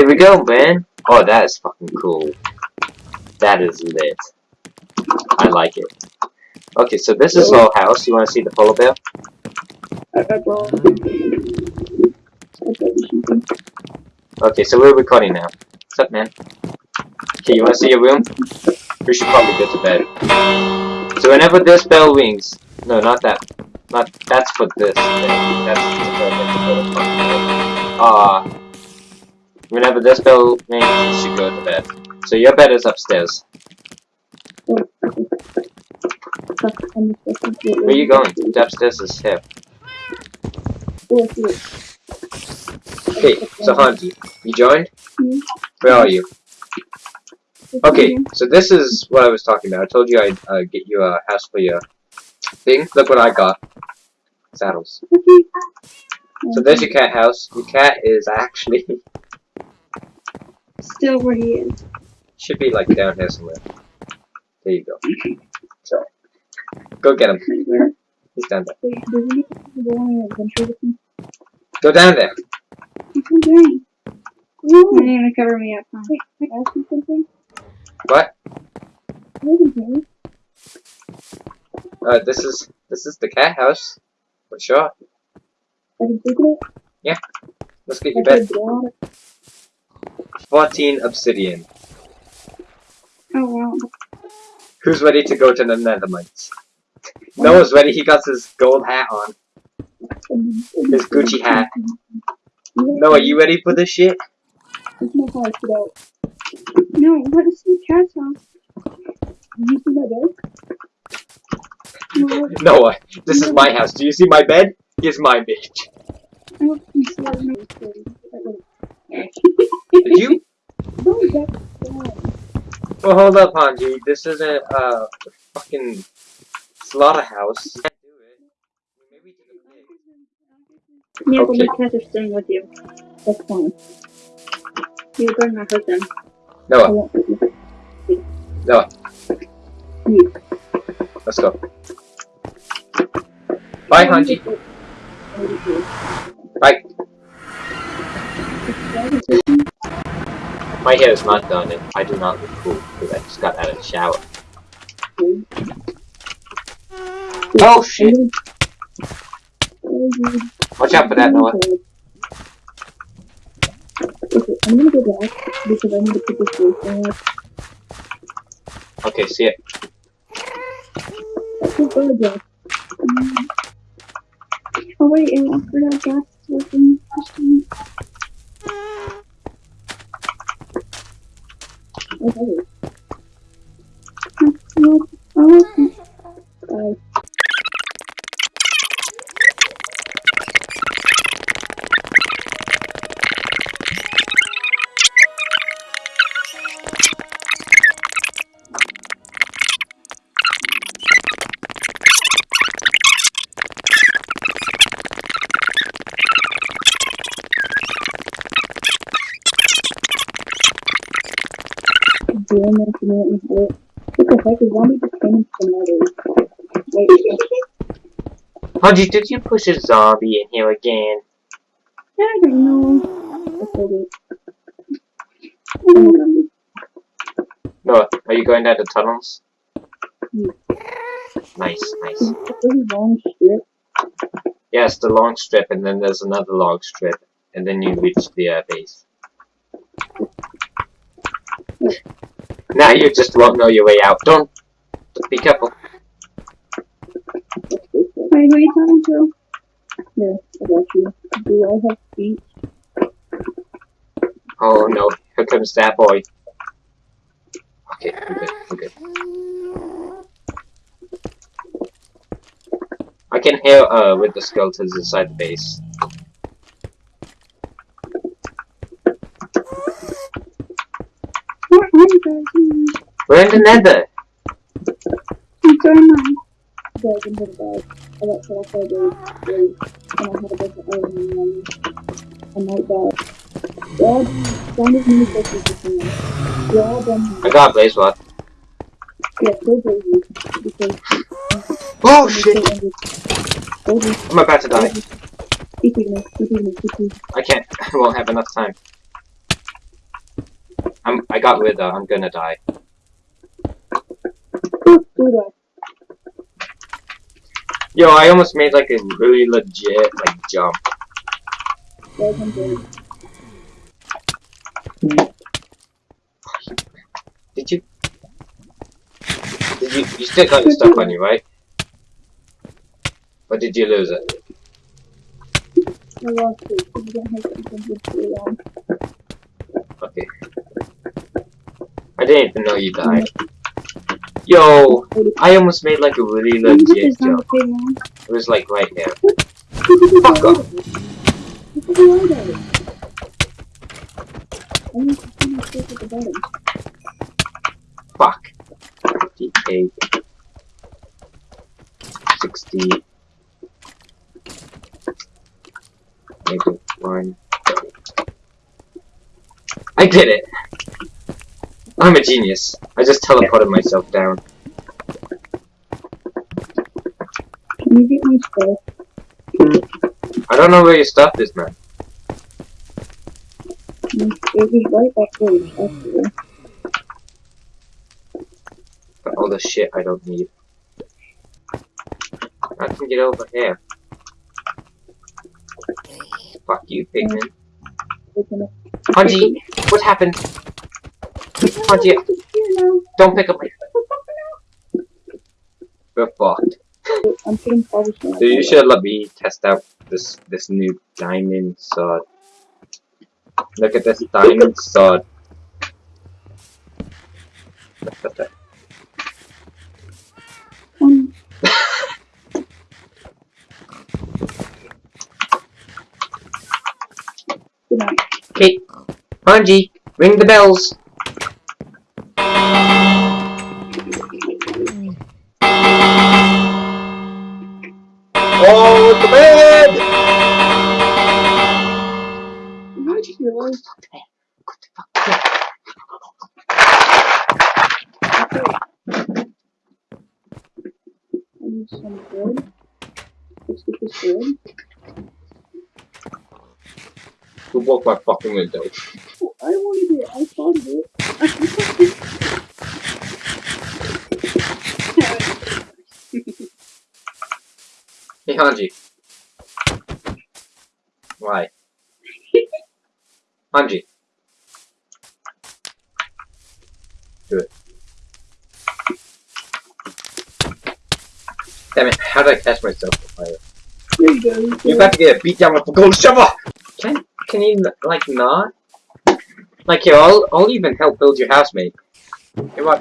Here we go, man. Oh, that is fucking cool. That is lit. I like it. Okay, so this is our house. You want to see the polar bear? Okay, so we're recording now. What's up, man? Okay, you want to see your room? We should probably go to bed. So whenever this bell rings, no, not that. Not that's for this thing. That's the Ah. Whenever this bell rings, you should go to bed. So your bed is upstairs. Where are you going? The upstairs is here. Okay, so Hanji, you joined? Where are you? Okay, so this is what I was talking about. I told you I'd uh, get you a house for your thing. Look what I got. Saddles. So there's your cat house. Your cat is actually... Still where he is. Should be like down here somewhere. There you go. So, go get him. He's down there. Go down there. I'm doing. You're gonna cover me up, huh? Wait, ask you something? What? Maybe, Uh, this is this is the cat house. For sure. I can take it. Yeah. Let's get your bed. 14 obsidian. Oh wow. Who's ready to go to the Nethermites? Noah's ready. He got his gold hat on. His Gucci hat. Noah, are you ready for this shit? No how I get out. No, what is the house? Did you see my bed? No, Noah, this is my house. Do you see my bed? Here's my bitch. I don't see my bed. Did you? No, that's bad. Well, hold up, Hanji. This isn't uh fucking slaughterhouse. You can't do it. Maybe to the pig. Yeah, but my cats are staying with you. That's fine. You're going to hurt them. Noah, won't hurt you. Noah, You. let's go. Bye, Hanji. Bye. My hair is not done, and I do not look cool because I just got out of the shower. Oh, oh shit! Watch out for that, Noah. Okay, I'm gonna go back because I need to put this away from Okay, see it. Let's go back. Oh wait, and I forgot gas is working. Okay. Oh, the heck zombie just came into the nether? Wait, Hanji, did you push a zombie in here again? I don't know. I told it. Noah, are you going down the tunnels? Nice, nice. it's a pretty long strip. Yes, the long strip, and then there's another long strip, and then you reach the uh, base. Now you just won't know your way out. Don't. Be careful. Wait, who are you talking to? Yeah, I got you. Do I have feet? Oh no, here comes that boy. Okay, I'm good, I'm good. I can hear uh with the skeletons inside the base. Where are you guys? We're in the nether! I got a blaze rod. Oh shit! I'm about to die. I can't. I won't have enough time. I'm I got wither. Uh, I'm gonna die. Yo, I almost made like a really legit like jump. Did you? Did you? You still got your stuff on you, right? Or did you lose it? I lost it. Okay. I didn't even know you died. Yo, I almost made like a really legit jump. It was like right here. Fuck off. Fuck. 58. 60. Maybe one. I did it! I'm a genius. I just teleported myself down. Can you get my stuff? I don't know where your stuff is, man. It was right back there, actually. Got all the shit I don't need. I can get over here. Fuck you, pigman. Open. Hanji, what happened? Hanji, Here now. Don't pick up my We're fucked. I'm putting cobblestone. So you should let me test out this this new diamond sword. Look at this diamond sword. Um, good night. Okay, Hanji, ring the bells. Some wood. Let's get this wood. Who broke my fucking window? Oh, I wanted it. I of it. Hey, Hanji. Why? Hanji. Do it. Damn it, how did I catch myself on fire? there you go. You're about to get a beat down with a gold shovel! Can, can you, like, not? Like, here, I'll, I'll even help build your house, mate. Here, watch.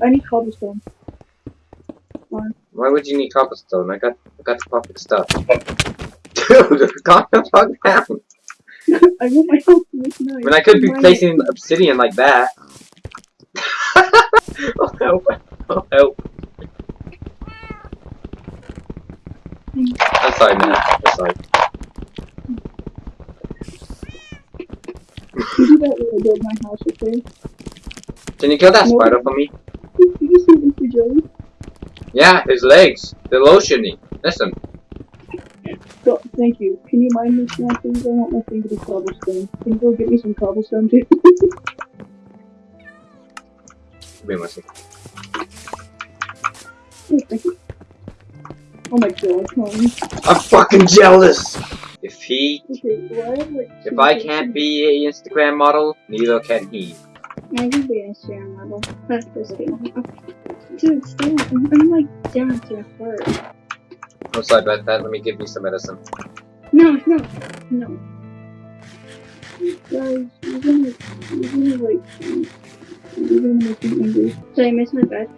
I need cobblestone. Why? Why would you need cobblestone? I got, I got the perfect stuff. Dude, calm the fuck down. I want my house to look nice. I mean, I could be Mine- placing obsidian like that. oh, help. Oh, help. I'm sorry, man. I'm sorry. You do that when I build my house, okay? Can you kill that No. spider for me? Did you see Mr. Joey? Yeah, his legs. They're lotiony. Listen. Go, thank you. Can you mind me now, please? I want my thing to be cobblestone. Can you go get me some cobblestone, too? Wait one second. oh, thank you. Oh my god, come on. I'm fucking jealous! If he, Okay, well, I have like if I can't be an Instagram model, neither can he. I can be an Instagram model. That's just. Dude, stop. I'm, I'm like down to hurt. I'm sorry about that. Let me give you some medicine. No, no, no. Guys, you're gonna, you're gonna like, you're gonna make me angry. Did I miss my bed?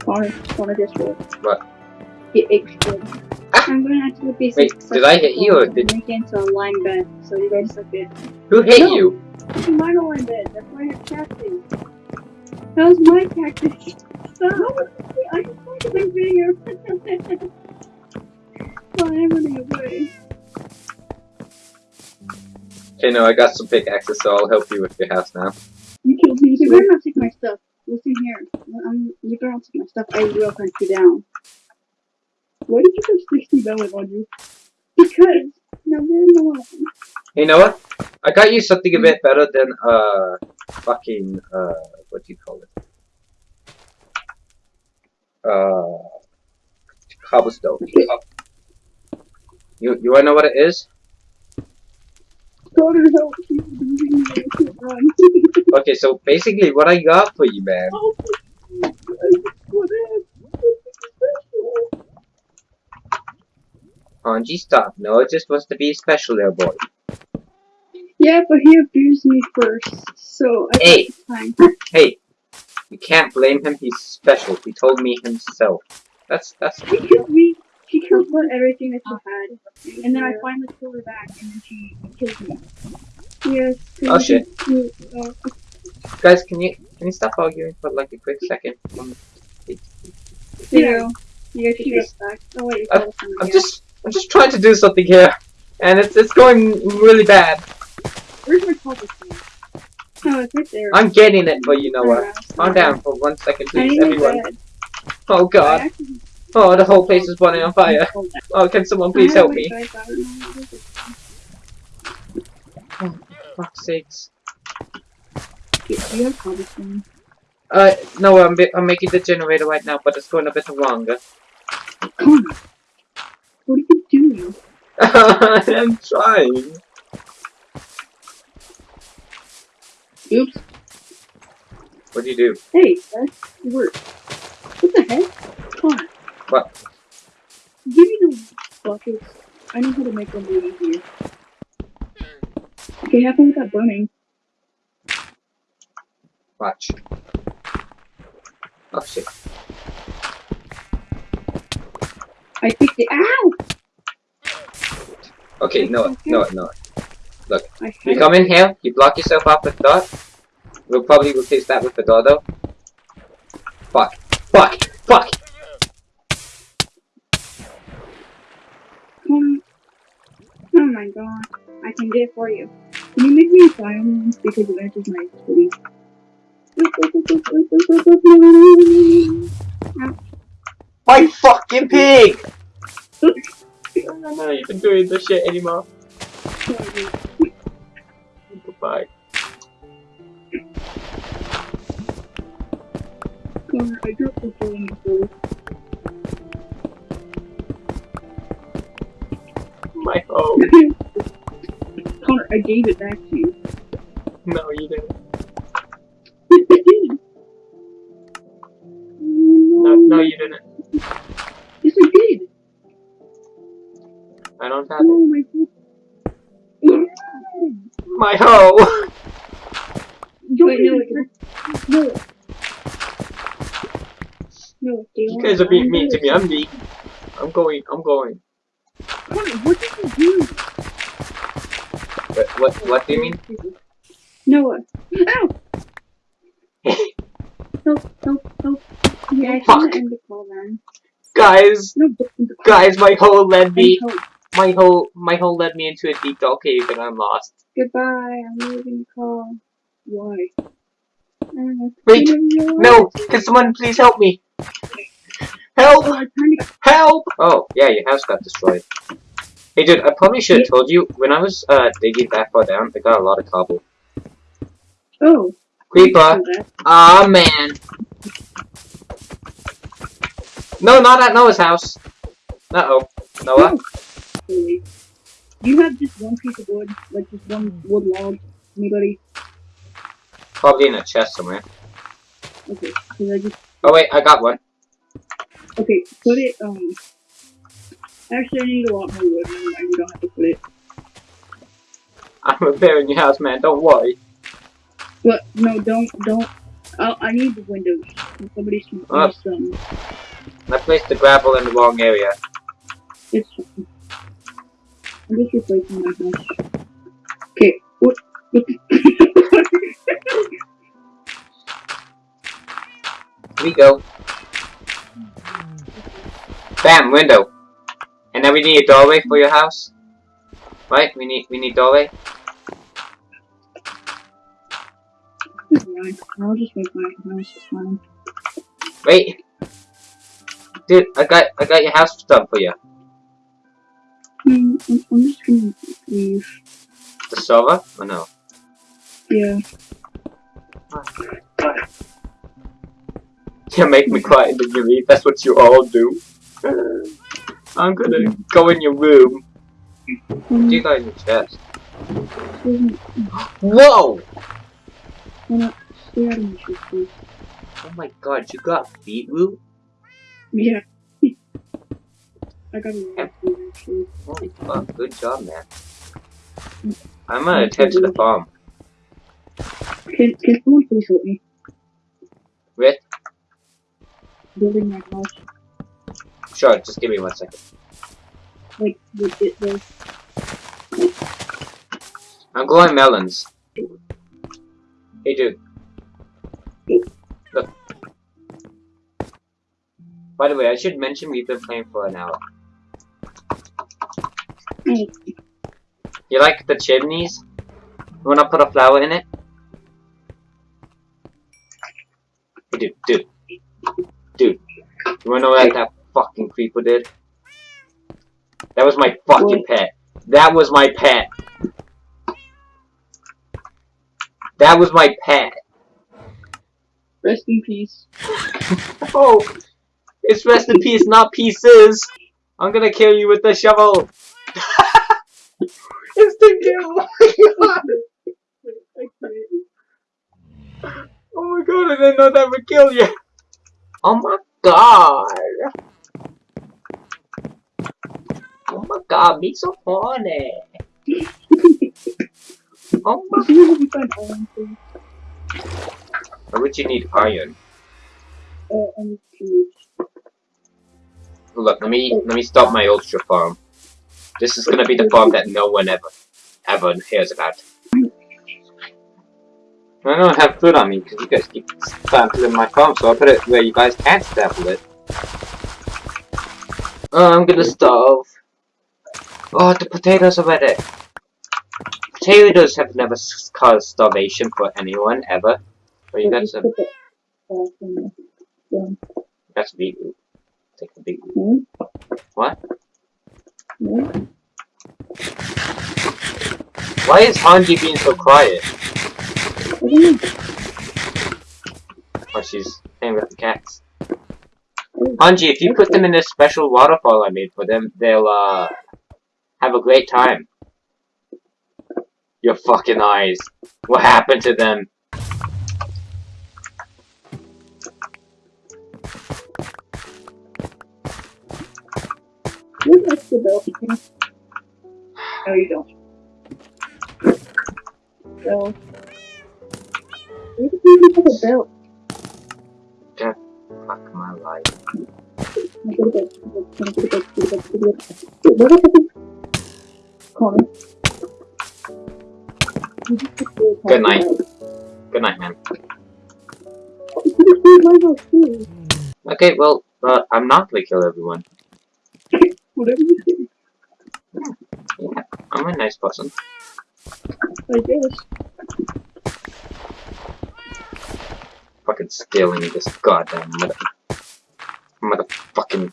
Connor, Connor, guess what? What? It exploded. I'm gonna have to be Wait, did I hit you or did- make it into a line bed, so you guys suck it. Who hit No. you? It's a line bed, that's why I have cactus. That was my cactus. Stop! I just wanted to my video. I'm running away. Okay, no, I got some pickaxes, so I'll help you with your house now. You killed me. You better not take my stuff. Listen here. I'm, you better not take my stuff. I will hunt you down. Why did you have 60 belly on you? Because. Now, there's no one. Hey, Noah? I got you something a bit better than uh fucking uh what do you call it? Uh cobblestone. You you wanna know what it is? Connor, help! She's beating me. I can't run. Okay, so basically what I got for you, man. Help me. What is? Angie, stop. No, it just wants to be special there, boy. Yeah, but he abused me first, so I Hey. fine. Hey, you can't blame him. He's special. He told me himself. That's that's. Me. Killed for everything that she had, and then I finally killed her back, and then she killed me. Yes. Oh, shit. You, uh, Guys, can you can you stop arguing for like a quick second? Um, yeah. You guys should get back. Oh wait, you I'm- I'm just I'm just trying to do something here, and it's it's going really bad. Where's my cobblestone? Oh, it's right there. I'm getting it, but you know what? Calm down for one second, please, everyone. Oh God! Oh, the whole place is burning on fire. Oh, can someone please help me? bed, but I know what it is. Fuck's sakes. Do you have cobblestone? Uh, no, I'm I'm making the generator right now, but it's going a bit longer. What are you doing? I'm trying. Oops. What do you do? Hey, that's work. What the heck? Connor. What? Give me buckets. I know how to make them way easier. Okay, have fun with that burning. Watch. Oh shit. I picked it. Ow! Okay, no, no, no. Had You come in here, you block yourself off with dot. We'll probably replace that with the door though. Fuck. Fuck! God. I can get it for you. Can you make me a diamond because it matches my hoodie? My fucking pig! I'm not even doing this shit anymore. Goodbye. Connor, I dropped the phone in My home. Connor, I gave it back to you. No, you didn't. No, no, you didn't. Yes, I did. I don't have oh, it. Oh my god. My hoe! Wait, no, it's no. No, do You guys are being mean to me. I'm mean. I'm going. I'm going. Connor, what did you do? What? What? What do you mean? Noah. Ow! help, help, help. Yeah, I Fuck. end the call then. Guys, No, don't end the call. guys, my hoe led me. My hoe, my hoe led me into a deep dark cave, and I'm lost. Goodbye, I'm leaving the call. Why? I don't know. Wait, I don't know. No, can someone please help me? Help! Oh, I'm trying to Help! Oh, yeah, your house got destroyed. Hey, dude, I probably should have told you when I was uh digging that far down. I got a lot of cobble. Oh. Creeper. that. Ah man. No, not at Noah's house. Uh oh, Noah. Do you have just one piece of wood? Like just one wood log? Anybody? Probably in a chest somewhere. Okay. Cause I just Oh wait, I got one. okay, put it um actually I need a lot more wood, never mind, you don't have to put it. I'm repairing your house, man. Don't worry. But no, don't don't I I need the windows. Somebody's some Ah. some I placed the gravel in the wrong area. it's fine. I'm just replacing my house. Okay, what what we go. Bam, window. And then we need a doorway for your house. Right? We need we need doorway. I'll just make my house fine. Wait. Dude, I got I got your house done for you. Hmm, I'm, I'm just gonna leave. the server? Or no? Yeah. You make me quiet in the leave. That's what you all do. I'm gonna go in your room. Um, Do you got in your chest? Whoa! we're not sharing. Oh my god, you got beetroot? Yeah. I got a lot of food, actually. Holy fuck, good job, man. I'm gonna attend to the farm. Can, can someone please help me? With? Building my house. Sure, just give me one second. Like, with it, the I'm growing melons. Hey dude. Look. By the way, I should mention we've been playing for an hour. You like the chimneys? You wanna put a flower in it? Hey dude, dude. Dude. You wanna know what that fucking creeper did? That was my fucking pet. That was my pet. That was my pet. rest in peace. Oh, it's rest in peace, not pieces. I'm gonna kill you with the shovel. it's the kill. Oh my god! Oh my god! I didn't know that would kill you. Oh my god! Oh my god! Be so horny. Oh my. See if we find iron, please. Why would you need iron? Uh, and tubes. Look, let me let me stop my ultra farm. This is gonna be the farm that no one ever ever hears about. I don't have food on me because you guys keep sampling my farm, so I put it where you guys can't sample it. Oh, I'm gonna starve. Oh, the potatoes are ready. Potatoes have never caused starvation for anyone ever. But you got some. put it, in the- That's beetroot. Take the beetroot. hmm? What? Hmm? Why is Hanji being so quiet? I don't. Oh, she's playing with the cats. Hanji, if you put them in this special waterfall I made for them, they'll, uh, have a great time. Your fucking eyes. What happened to them? Who has the belt? No, you don't. So, where did you have a belt? Fuck my life. Good night. Good night, man. You could have stayed my house too. Okay, well, uh, I'm not gonna kill everyone. Whatever you say, Yeah, I'm a nice person. I guess. Fucking stealing this goddamn mother... Motherfucking...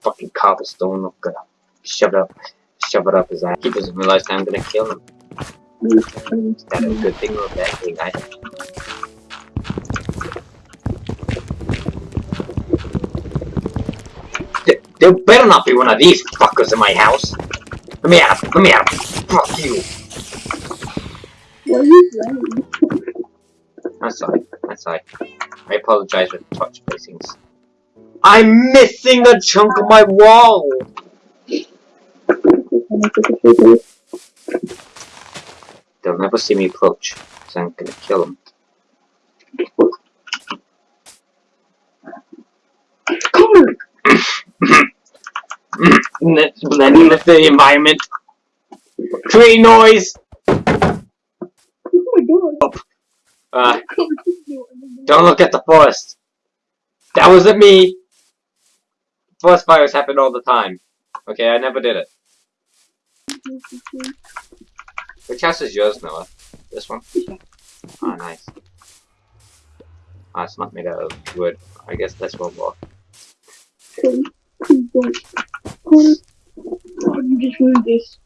Fucking cobblestone. I'm gonna it up. Shove it up his ass. He doesn't realize that I'm gonna kill him. Is that a good thing or a bad thing? I Th- There better not be one of these fuckers in my house. Let me out. Let me out. Fuck you. What are you doing? I'm sorry. I'm sorry. I apologize for the touch placings. I'm missing a chunk of my wall. And I took a photo. They'll never see me approach, so I'm gonna kill them. Connor! Let's blend with the environment. Create noise. Oh my god! Uh, Connor, just do it. don't look at the forest. That wasn't me. Forest fires happen all the time. Okay, I never did it. Which house is yours, Noah? This one? Oh, nice. Oh, it's not made out of wood. I guess that's one more. Connor, please don't. Connor, Connor, you just ruined this.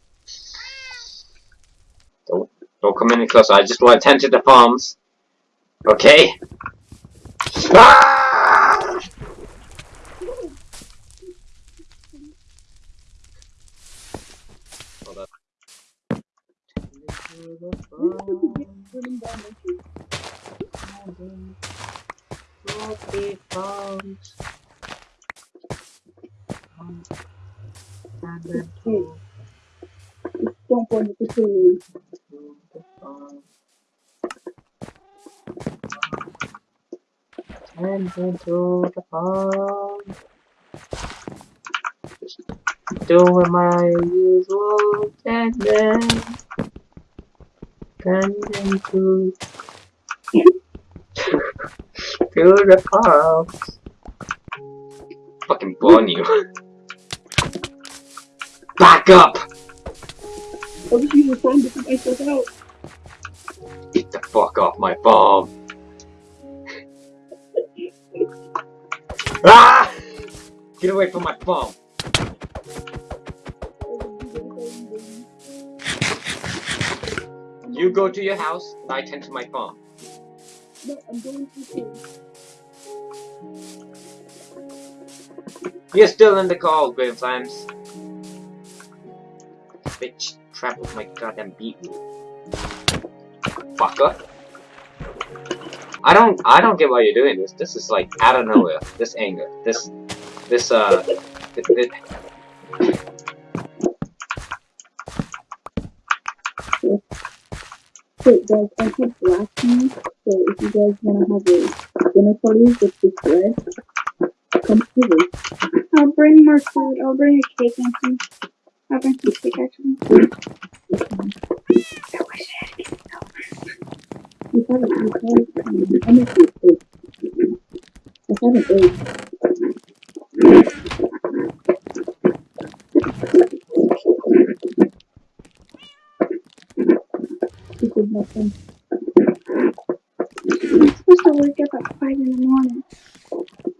Don't don't come any closer. I just want to tend to the farms. Okay. Ah! Hold up. The farms. Hey, don't into the. And doing my usual tending. Tending to to the farms. Fucking burn you. Back up! I was using the phone to put myself out. Get the fuck off my farm. ah! Get away from my farm. You go to your house, and I tend to my farm. No, I'm going to. You're still in the call, Graham Flames. Bitch, trap with my goddamn beetroot. Fucker. I don't, I don't get why you're doing this. This is like out of nowhere. This anger, this, this, uh, th- th- Wait, guys, I have black tea, so if you guys want to have a dinner party with this bread, come over. I'll bring more food. I'll bring a cake and some. I'll bring some cake actually. I wish I had cake. You haven't, you I'm gonna see. I haven't ate. This is nothing. I'm supposed to wake up at five in the morning.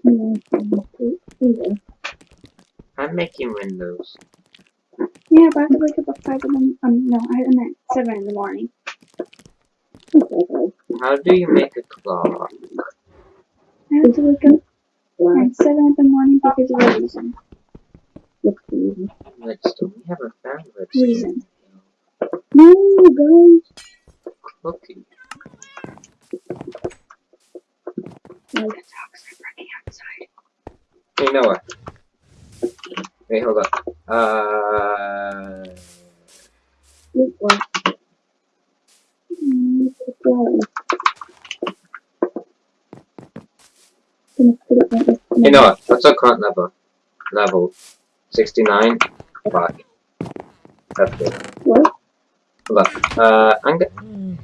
No, no, either. I'm making windows. Yeah, but I have to wake up at five in the um no, I meant seven in the morning. How do you make a clock? I have to wake up at seven in the morning because of a reason. Redstone. We haven't found redstone. Reason. No, guys. Cookie. The dogs are outside. Hey Noah. Wait, hold up. Uh, Look what. It's black. Gonna put it right next to hey Noah, what's our current level? Level 69? Fuck. That's good. Hold. Uh, go-